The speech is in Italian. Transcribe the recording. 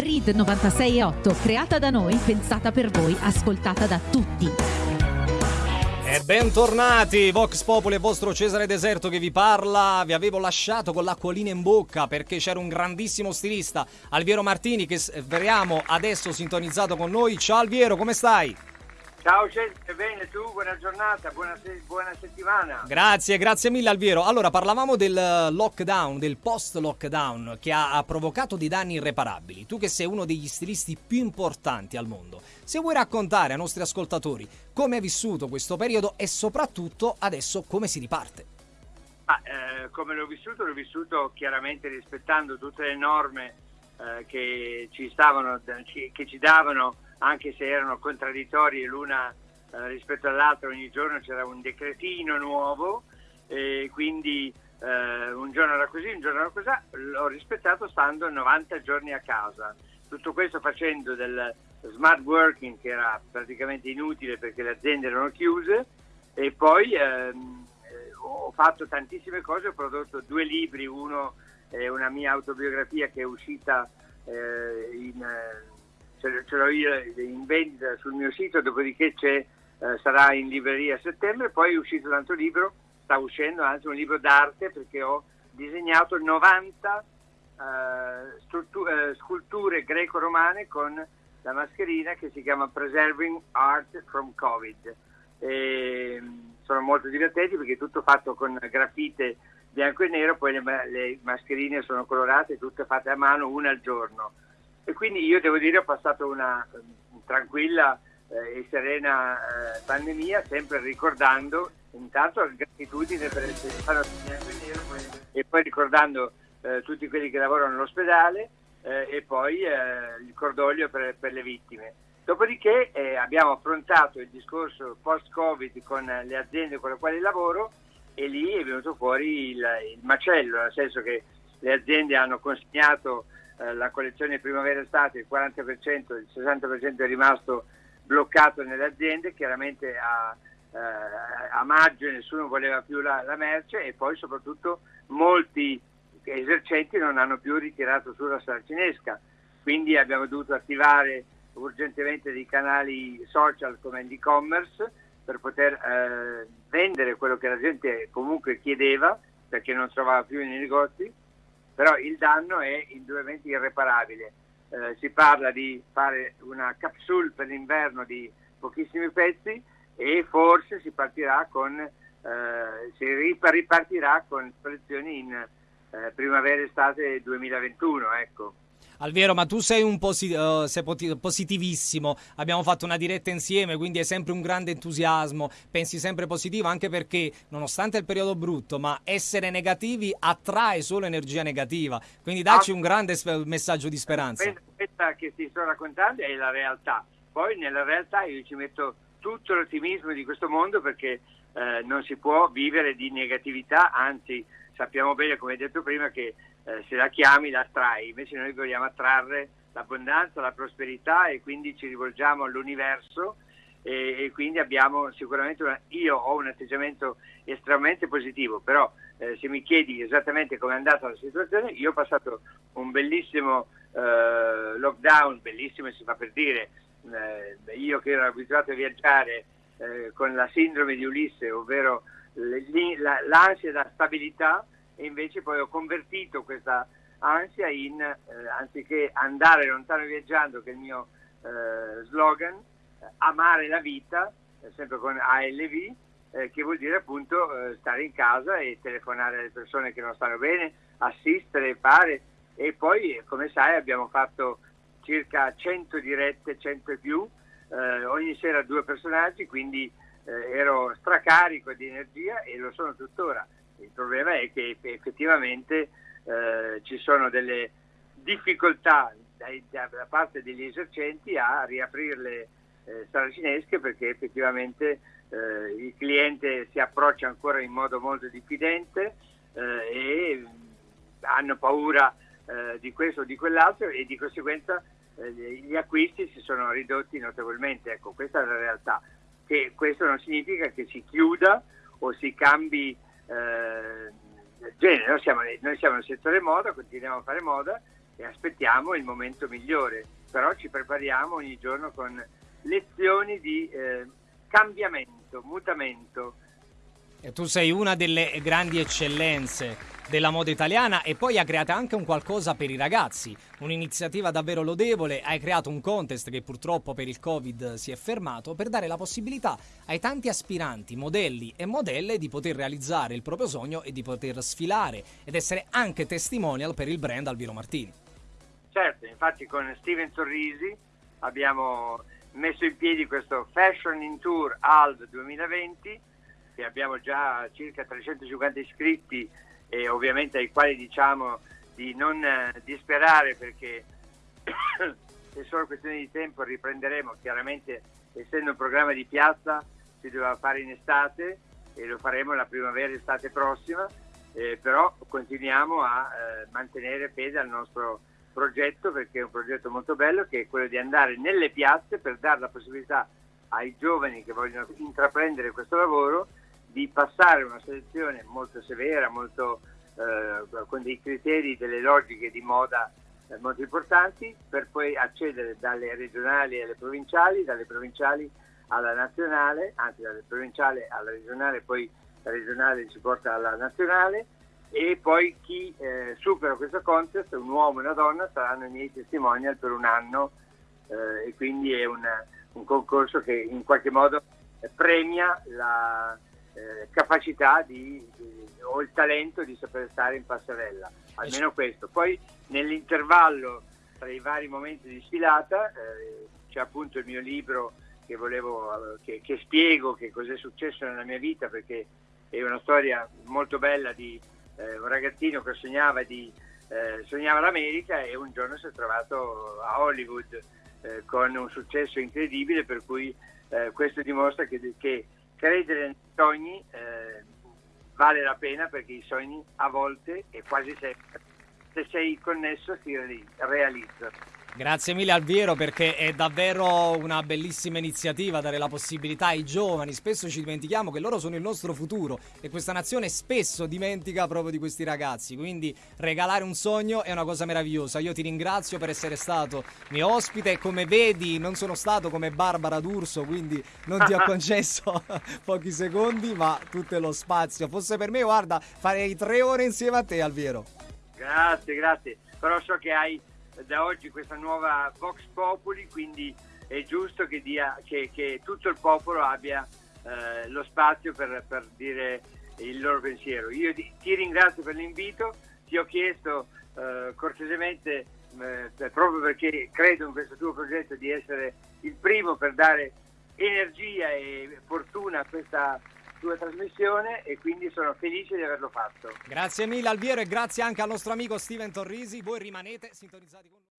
RID 96.8, creata da noi, pensata per voi, ascoltata da tutti. E bentornati, Vox Populi e vostro Cesare Deserto che vi parla. Vi avevo lasciato con l'acquolina in bocca perché c'era un grandissimo stilista, Alviero Martini, che speriamo adesso sintonizzato con noi. Ciao Alviero, come stai? Ciao Cesare, bene tu? Buona giornata, buona, se- buona settimana. Grazie, grazie mille Alviero. Allora, parlavamo del lockdown, del post-lockdown che ha, ha provocato dei danni irreparabili. Tu che sei uno degli stilisti più importanti al mondo, se vuoi raccontare ai nostri ascoltatori come hai vissuto questo periodo e soprattutto adesso come si riparte. Ah, eh, come l'ho vissuto? L'ho vissuto chiaramente rispettando tutte le norme eh, che, ci stavano, che ci davano, anche se erano contraddittorie l'una eh, rispetto all'altra, ogni giorno c'era un decretino nuovo e quindi eh, un giorno era così, un giorno era così, l'ho rispettato stando 90 giorni a casa. Tutto questo facendo del smart working che era praticamente inutile perché le aziende erano chiuse e poi ehm, eh, ho fatto tantissime cose, ho prodotto due libri, uno è una mia autobiografia che è uscita eh, in, eh, ce, l'ho io in vendita sul mio sito, dopodiché eh, sarà in libreria a settembre, poi è uscito un altro libro, sta uscendo anzi un libro d'arte perché ho disegnato 90 eh, struttu- eh, sculture greco-romane con la mascherina che si chiama Preserving Art from Covid. E, sono molto divertenti perché è tutto fatto con grafite bianco e nero, poi le, le mascherine sono colorate, tutte fatte a mano, una al giorno. E quindi io devo dire ho passato una eh, tranquilla eh, e serena eh, pandemia, sempre ricordando intanto la gratitudine per essere stato bianco e nero poi, e poi ricordando eh, tutti quelli che lavorano all'ospedale eh, e poi eh, il cordoglio per, per, le vittime. Dopodiché abbiamo affrontato il discorso post-Covid con le aziende con le quali lavoro e lì è venuto fuori il, il macello, nel senso che le aziende hanno consegnato eh, la collezione primavera-estate, il 40%, il 60% è rimasto bloccato nelle aziende, chiaramente a, eh, a maggio nessuno voleva più la, la, merce e poi soprattutto molti esercenti non hanno più ritirato sulla saracinesca, quindi abbiamo dovuto attivare urgentemente dei canali social come l'e-commerce per poter eh, vendere quello che la gente comunque chiedeva perché non trovava più nei negozi, però il danno è indubbiamente irreparabile. Eh, si parla di fare una capsule per l'inverno di pochissimi pezzi e forse si partirà con, eh, si ripartirà con collezioni in eh, primavera-estate 2021. Ecco. Alviero, ma tu sei, un posi- uh, sei positivissimo, abbiamo fatto una diretta insieme, quindi hai sempre un grande entusiasmo, pensi sempre positivo, anche perché nonostante il periodo brutto, ma essere negativi attrae solo energia negativa, quindi dacci un grande messaggio di speranza. Questa che ti sto raccontando è la realtà, poi nella realtà io ci metto tutto l'ottimismo di questo mondo perché eh, non si può vivere di negatività, anzi sappiamo bene, come hai detto prima, che eh, se la chiami la attrai, invece noi vogliamo attrarre l'abbondanza, la prosperità e quindi ci rivolgiamo all'universo e, e quindi abbiamo sicuramente, una, io ho un atteggiamento estremamente positivo, però eh, se mi chiedi esattamente come è andata la situazione, io ho passato un bellissimo eh, lockdown, bellissimo si fa per dire, eh, io che ero abituato a viaggiare eh, con la sindrome di Ulisse, ovvero l'ansia da stabilità, e invece poi ho convertito questa ansia in, eh, anziché andare lontano viaggiando, che è il mio eh, slogan, amare la vita, eh, sempre con ALV, eh, che vuol dire appunto eh, stare in casa e telefonare alle persone che non stanno bene, assistere, fare. E poi come sai abbiamo fatto circa 100 dirette, 100 e più, eh, ogni sera due personaggi, quindi ero stracarico di energia e lo sono tuttora il problema è che effettivamente eh, ci sono delle difficoltà dai, da, da, parte degli esercenti a riaprire le eh, saracinesche perché effettivamente eh, il cliente si approccia ancora in modo molto diffidente eh, e hanno paura eh, di questo o di quell'altro e di conseguenza eh, gli acquisti si sono ridotti notevolmente. Ecco, questa è la realtà. Che questo non significa che si chiuda o si cambi eh, genere. Noi siamo, noi siamo, nel settore moda, continuiamo a fare moda e aspettiamo il momento migliore, però ci prepariamo ogni giorno con lezioni di eh, cambiamento, mutamento. Tu sei una delle grandi eccellenze della moda italiana e poi ha creato anche un qualcosa per i ragazzi, un'iniziativa davvero lodevole, hai creato un contest che purtroppo per il Covid si è fermato per dare la possibilità ai tanti aspiranti, modelli e modelle di poter realizzare il proprio sogno e di poter sfilare ed essere anche testimonial per il brand Alviro Martini. Certo, infatti con Steven Sorrisi abbiamo messo in piedi questo Fashion in Tour ALD 2020 che abbiamo già circa 350 iscritti e ovviamente ai quali diciamo di non eh, disperare perché è solo questione di tempo riprenderemo. Chiaramente essendo un programma di piazza si doveva fare in estate e lo faremo la primavera estate prossima eh, però continuiamo a eh, mantenere fede al nostro progetto perché è un progetto molto bello che è quello di andare nelle piazze per dare la possibilità ai giovani che vogliono intraprendere questo lavoro di passare una selezione molto severa, molto, eh, con dei criteri, delle logiche di moda eh, molto importanti, per poi accedere dalle regionali alle provinciali, dalle provinciali alla nazionale, anzi dalle provinciali alla regionale, poi la regionale ci porta alla nazionale e poi chi eh, supera questo contest, un uomo e una donna, saranno i miei testimonial per un anno eh, e quindi è una, un concorso che in qualche modo premia la eh, capacità di, di, o il talento di saper stare in passerella, almeno questo. Poi nell'intervallo tra i vari momenti di sfilata eh, c'è appunto il mio libro che, volevo, che, che spiego che cos'è successo nella mia vita perché è una storia molto bella di eh, un ragazzino che sognava, di, eh, sognava l'America e un giorno si è trovato a Hollywood eh, con un successo incredibile per cui eh, questo dimostra che, che, credere nei sogni eh, vale la pena perché i sogni a volte e quasi sempre se sei connesso si realizzano. Grazie mille Alviero perché è davvero una bellissima iniziativa dare la possibilità ai giovani, spesso ci dimentichiamo che loro sono il nostro futuro e questa nazione spesso dimentica proprio di questi ragazzi, quindi regalare un sogno è una cosa meravigliosa. Io ti ringrazio per essere stato mio ospite come vedi non sono stato come Barbara D'Urso, quindi non ti ho concesso pochi secondi, ma tutto lo spazio. Fosse per me, guarda, farei tre ore insieme a te Alviero. Grazie, grazie. Però so che hai da oggi questa nuova Vox Populi, quindi è giusto che, dia, che, che tutto il popolo abbia eh, lo spazio per, per, dire il loro pensiero. Io ti, ti ringrazio per l'invito, ti ho chiesto eh, cortesemente, eh, proprio perché credo in questo tuo progetto, di essere il primo per dare energia e fortuna a questa tua trasmissione e quindi sono felice di averlo fatto. Grazie mille Alviero e grazie anche al nostro amico Steven Torrisi. Voi rimanete sintonizzati con noi.